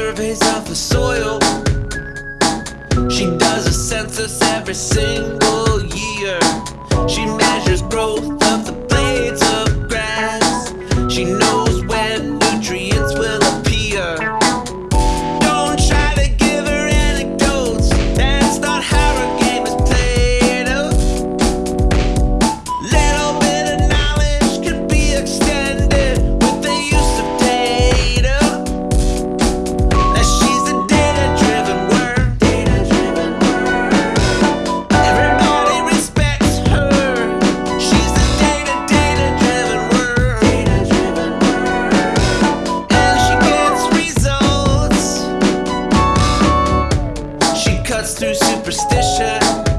surveys of the soil. She does a census every single year. superstition.